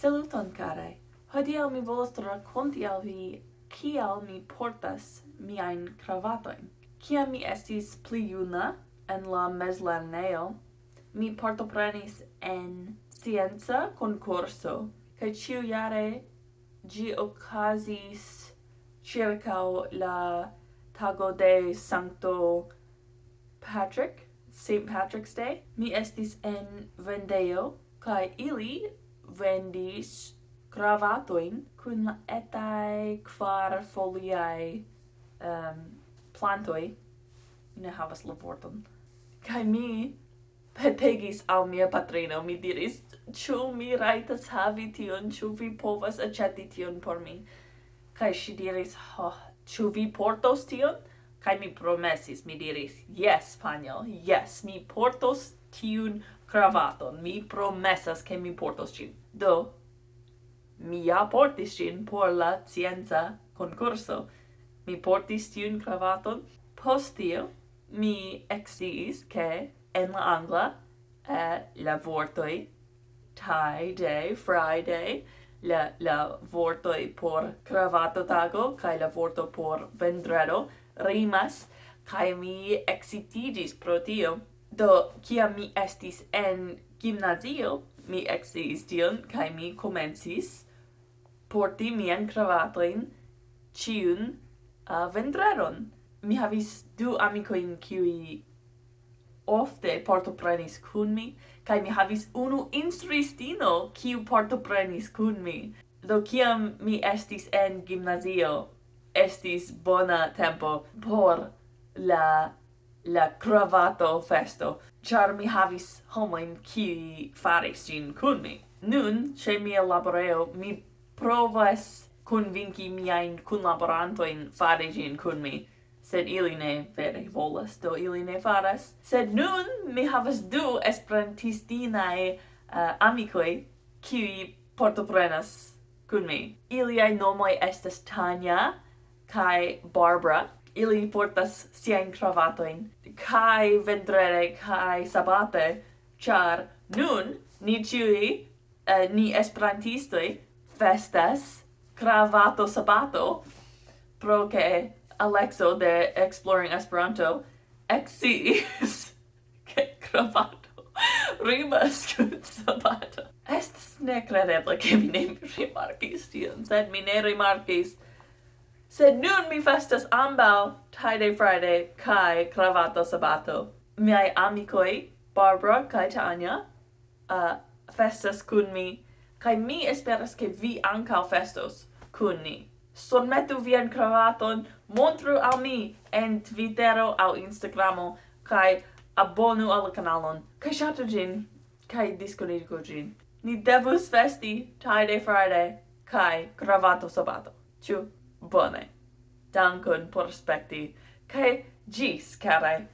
Saluton, carai! Hodiau mi volas rakonti al vi kial mi portas miajn kravatojn. Kiam mi estis pli juna en la meslerneo, mi partoprenis en scienza concorso, kaj ĉiujare ĝi okazis circa la tago de Sancto Patrick, St. Patrick's Day. Mi estis en vendeo, kai ili vendis cravatoin cun la etai quar foliae um, plantoi, ne havas la vorton, Kai mi petegis al mia patrino, mi diris, ciu mi raitas havi tion, ciu vi povas aceti tion por mi. Kai si diris, oh, ciu vi portos tion? Kai mi promesis, mi diris, yes, panio, yes, mi portos tiun cravaton. Mi promesas che mi portos cin. Do, mi ja portis cin por la scienza concurso. Mi portis tiun cravaton. Postio, mi exiis che en la angla eh, la vortoi tie day, friday, la, la vortoi por cravato tago, cae la vorto por vendredo, rimas, cae mi exitigis pro tio. Do, kia mi estis en gimnazio, mi exis tion, kai mi comencis porti mian cravatoin ciun uh, vendreron. Mi havis du amicoin qui ofte partoprenis kun mi, kai mi havis unu instruistino kiu partoprenis kun mi. Do kiam mi estis en gimnazio, estis bona tempo por la la cravato festo, char mi havis homoin qui faris gin cun mi. Nun, ce mia laboreo, mi provas convinci miain cunlaborantoin fare gin cun mi, sed ili ne vere volas, do ili ne faras. Sed nun mi havas du esperantistinae uh, amicoi, qui portoprenas cun mi. Iliai nomoi estas Tanya, kai Barbara, ili portas siajn kravatojn kaj vendrere kaj sabate, ĉar nun ni ĉiuj eh, ni esperantistoj festas kravato sabato pro ke Alexo de Exploring Esperanto exis ke kravato rimas kun sabato. Estes nekredeble ke mi ne rimarkis tion, sed mi ne rimarkis Sed nun mi festas ambau, Tide Friday kai Cravato Sabato. Miai amicoi, Barbara kai Tania, uh, festas kun mi, kai mi esperas ke vi ancau festos kun ni. Sonmetu vian cravaton, montru al mi en Twittero au Instagramo, kai abonu al kanalon, kai shatu gin, kai disconigo gin. Ni devus festi Tide Friday kai Cravato Sabato. Ciu! Bone. Dankon por spekti, cae gis, carai!